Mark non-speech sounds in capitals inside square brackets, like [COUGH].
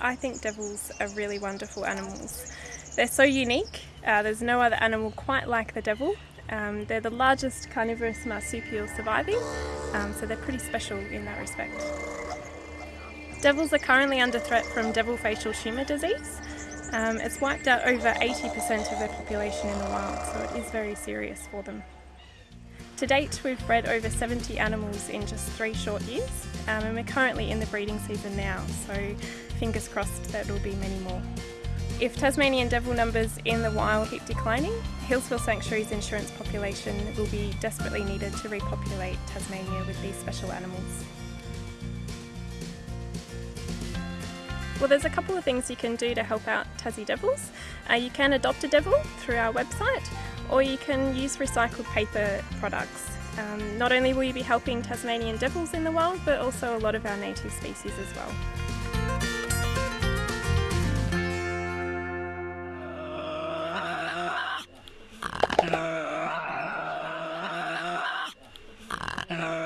I think devils are really wonderful animals. They're so unique. Uh, there's no other animal quite like the devil. Um, they're the largest carnivorous marsupial surviving, um, so they're pretty special in that respect. Devils are currently under threat from devil facial tumour disease. Um, it's wiped out over 80% of their population in the wild, so it is very serious for them. To date, we've bred over 70 animals in just three short years, um, and we're currently in the breeding season now, so fingers crossed that there will be many more. If Tasmanian devil numbers in the wild keep declining, Healesville Sanctuary's insurance population will be desperately needed to repopulate Tasmania with these special animals. Well, there's a couple of things you can do to help out Tassie Devils. Uh, you can adopt a devil through our website, or you can use recycled paper products. Um, not only will you be helping Tasmanian devils in the wild, but also a lot of our native species as well. Uh... [LAUGHS]